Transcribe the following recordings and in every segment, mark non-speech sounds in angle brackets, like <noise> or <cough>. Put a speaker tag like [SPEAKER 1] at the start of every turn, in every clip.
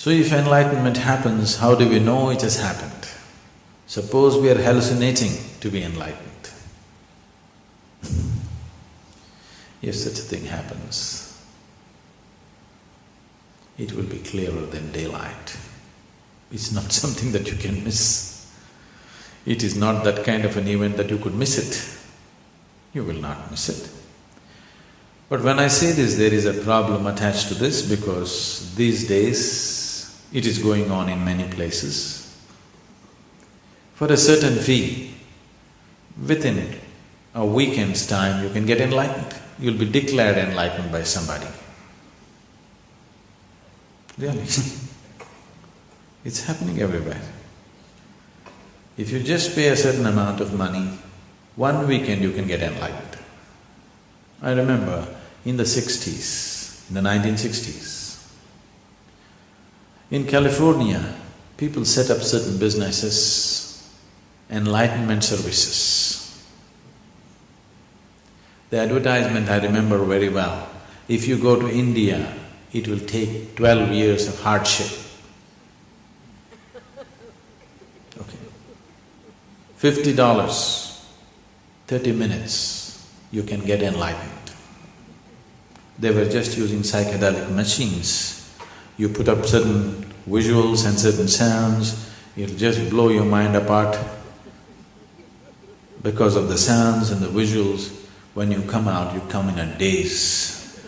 [SPEAKER 1] So if enlightenment happens, how do we know it has happened? Suppose we are hallucinating to be enlightened. <laughs> if such a thing happens, it will be clearer than daylight. It's not <laughs> something that you can miss. It is not that kind of an event that you could miss it. You will not miss it. But when I say this, there is a problem attached to this because these days it is going on in many places. For a certain fee, within a weekend's time you can get enlightened. You'll be declared enlightened by somebody. Really <laughs> It's happening everywhere. If you just pay a certain amount of money, one weekend you can get enlightened. I remember in the sixties, in the nineteen sixties, in California, people set up certain businesses, enlightenment services. The advertisement I remember very well. If you go to India, it will take twelve years of hardship. Okay. Fifty dollars, thirty minutes, you can get enlightened. They were just using psychedelic machines. You put up certain visuals and certain sounds, it'll just blow your mind apart. Because of the sounds and the visuals, when you come out, you come in a daze.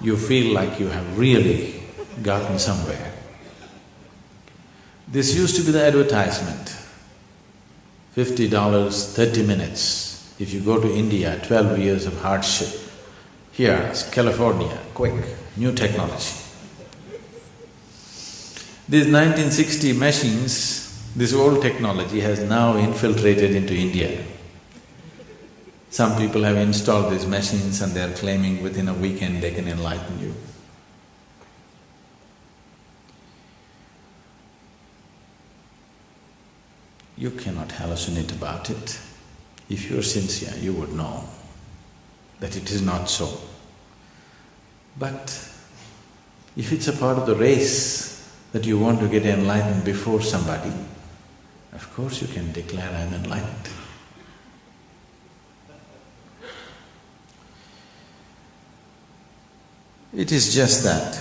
[SPEAKER 1] You feel like you have really gotten somewhere. This used to be the advertisement. Fifty dollars, thirty minutes. If you go to India, twelve years of hardship. Here, California, quick, new technology. These 1960 machines, this old technology has now infiltrated into India. Some people have installed these machines and they're claiming within a weekend they can enlighten you. You cannot hallucinate about it. If you're sincere, you would know that it is not so. But if it's a part of the race that you want to get enlightened before somebody, of course you can declare, I'm enlightened. It is just that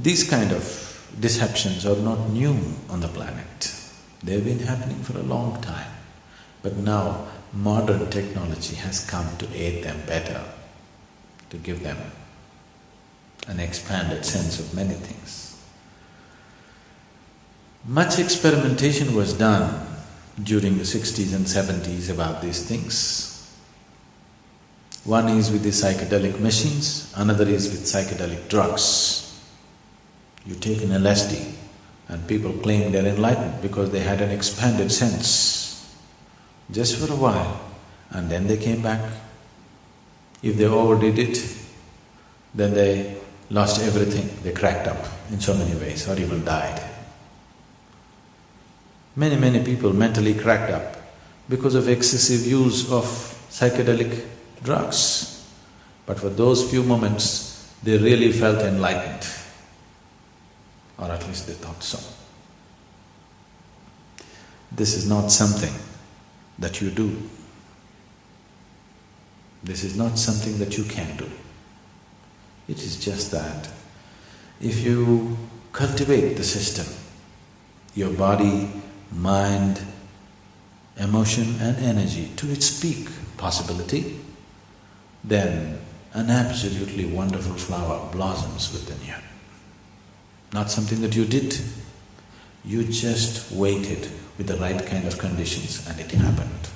[SPEAKER 1] these kind of deceptions are not new on the planet. They've been happening for a long time. But now modern technology has come to aid them better, to give them an expanded sense of many things. Much experimentation was done during the sixties and seventies about these things. One is with the psychedelic machines, another is with psychedelic drugs. You take an LSD and people claim they're enlightened because they had an expanded sense. Just for a while and then they came back. If they overdid it, then they lost everything, they cracked up in so many ways or even died. Many, many people mentally cracked up because of excessive use of psychedelic drugs. But for those few moments, they really felt enlightened, or at least they thought so. This is not something that you do. This is not something that you can do. It is just that if you cultivate the system, your body, mind, emotion and energy to its peak possibility, then an absolutely wonderful flower blossoms within you. Not something that you did, you just waited with the right kind of conditions and it happened.